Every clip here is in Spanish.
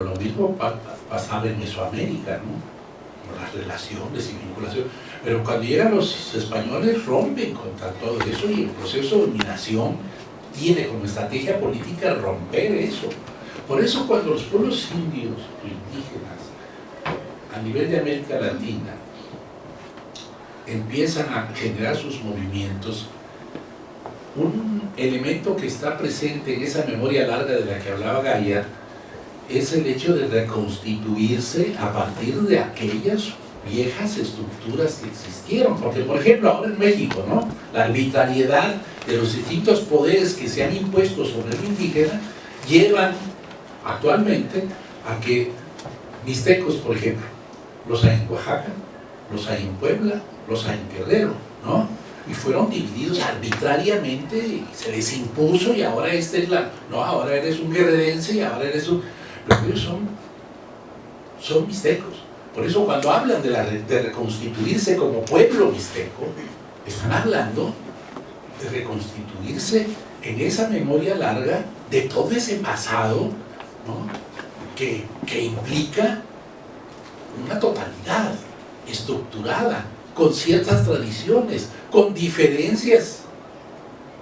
Lo mismo pasaba en Mesoamérica, ¿no? Las relaciones y vinculación. Pero cuando llegan los españoles rompen contra todo eso y el proceso de dominación tiene como estrategia política romper eso. Por eso cuando los pueblos indios o indígenas a nivel de América Latina empiezan a generar sus movimientos, un elemento que está presente en esa memoria larga de la que hablaba Gaia es el hecho de reconstituirse a partir de aquellas viejas estructuras que existieron. Porque, por ejemplo, ahora en México, ¿no? la arbitrariedad de los distintos poderes que se han impuesto sobre el indígena llevan actualmente a que mixtecos, por ejemplo, los hay en Oaxaca, los hay en Puebla, los hay en Guerrero, ¿no? Y fueron divididos arbitrariamente y se les impuso y ahora este es la... No, ahora eres un guerrerense y ahora eres un... Pero ellos son, son mixtecos. Por eso cuando hablan de, la, reconstituirse como pueblo mixteco, están hablando de reconstituirse en esa memoria larga de todo ese pasado que, que implica una totalidad estructurada, con ciertas tradiciones, con diferencias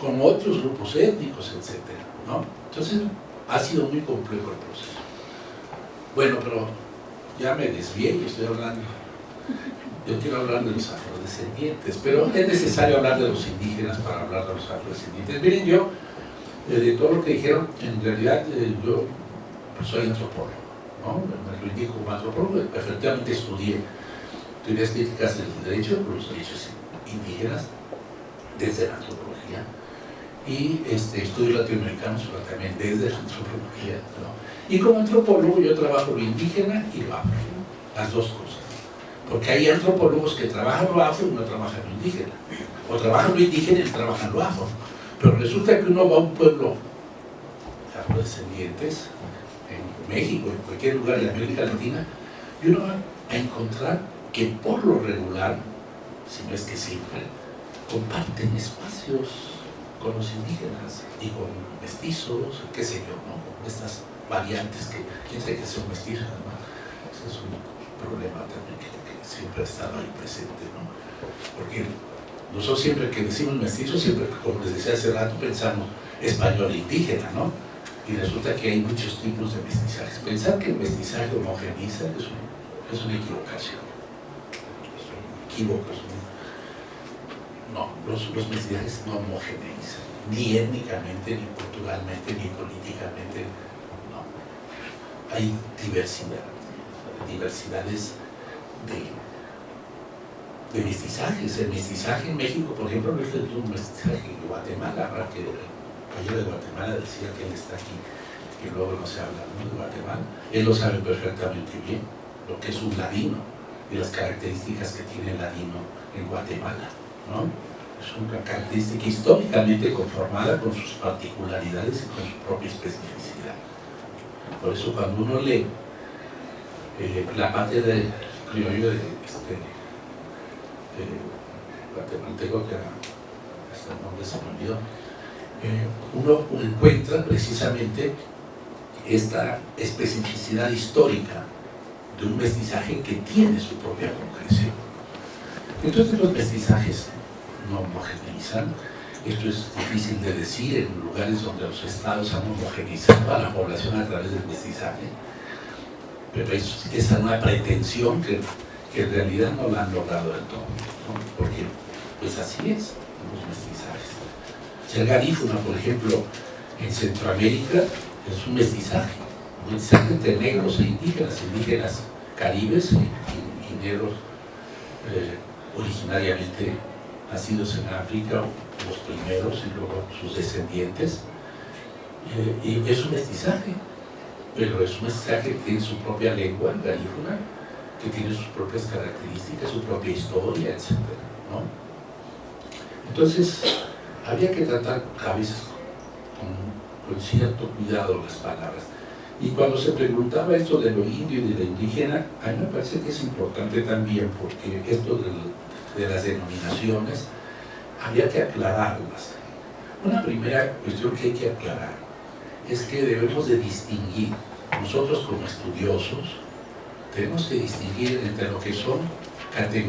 con otros grupos étnicos, etc. ¿no? Entonces ha sido muy complejo el proceso. Bueno, pero ya me desvié y estoy hablando. Yo quiero hablar de los afrodescendientes, pero es necesario hablar de los indígenas para hablar de los afrodescendientes. Miren, yo, eh, de todo lo que dijeron, en realidad eh, yo soy antropólogo, ¿no? me lo indico como antropólogo, efectivamente estudié teorías críticas del derecho, los derechos indígenas, desde la antropología, y este, estudios latinoamericanos, pero también desde la antropología. Y como antropólogo yo trabajo lo indígena y lo afro, las dos cosas. Porque hay antropólogos que trabajan lo afro y no trabajan lo indígena. O trabajan lo indígena y trabajan lo afro. Pero resulta que uno va a un pueblo afrodescendientes, en México, en cualquier lugar de América Latina, y uno va a encontrar que por lo regular, si no es que siempre, comparten espacios con los indígenas y con mestizos, qué sé yo, ¿no? con estas variantes que quién sabe que son mestizos, ¿no? ese es un problema también que, siempre ha estado ahí presente, ¿no? porque nosotros siempre que decimos mestizos, siempre, como les decía hace rato, pensamos español indígena, ¿no? Y resulta que hay muchos tipos de mestizajes. Pensar que el mestizaje homogeniza es, es una equivocación equívocos. No, los, mestizajes no homogeneizan, ni étnicamente, ni culturalmente, ni políticamente. No. Hay diversidad, diversidades de, de mestizajes. El mestizaje en México, por ejemplo, no es mismo mestizaje en Guatemala. Que el de Guatemala decía que él está aquí, que luego no se habla de Guatemala. Él lo sabe perfectamente bien, lo que es un ladino y las características que tiene el ladino en Guatemala. ¿No? Es una característica históricamente conformada con sus particularidades y con su propia especificidad. Por eso cuando uno lee eh, la parte de criollo de este guatemalteco que hasta el nombre se me olvidó, eh, uno encuentra precisamente esta especificidad histórica de un mestizaje que tiene su propia concreción. Entonces los mestizajes no homogeneizan, esto es difícil de decir en lugares donde los estados han homogeneizado a la población a través del mestizaje, pero es, es una pretensión que, en realidad no la han logrado del todo, porque pues así es los mestizajes. Ser garífuna, por ejemplo, en Centroamérica es un mestizaje, mensaje entre negros e indígenas, indígenas caribes y, negros eh, originariamente nacidos en África, los primeros y luego sus descendientes. Eh, y es un mestizaje, pero es un mestizaje que tiene su propia lengua garífuna, que tiene sus propias características, su propia historia, etc. Entonces, había que tratar a veces con, con cierto cuidado las palabras. Y cuando se preguntaba esto de lo indio y de lo indígena, a mí me parece que es importante también, porque esto de, de las denominaciones, había que aclararlas. Una primera cuestión que hay que aclarar es que debemos de distinguir nosotros como estudiosos tenemos que distinguir entre lo que son categorías